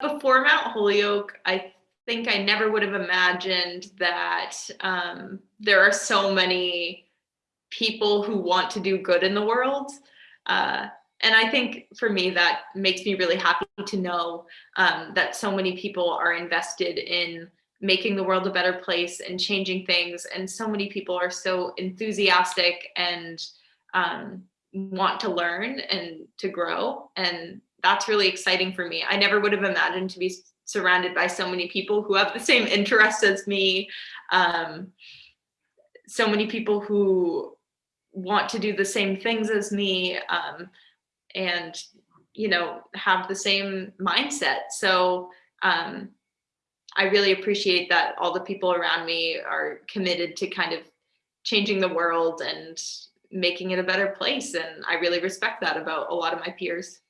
before Mount Holyoke, I think I never would have imagined that um, there are so many people who want to do good in the world. Uh, and I think for me, that makes me really happy to know um, that so many people are invested in making the world a better place and changing things. And so many people are so enthusiastic and um, want to learn and to grow. And that's really exciting for me. I never would have imagined to be surrounded by so many people who have the same interests as me. Um, so many people who want to do the same things as me um, and, you know, have the same mindset. So um, I really appreciate that all the people around me are committed to kind of changing the world and making it a better place. And I really respect that about a lot of my peers.